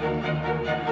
Música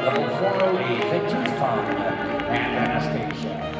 The 408, the Tooth Fund, and Anastasia.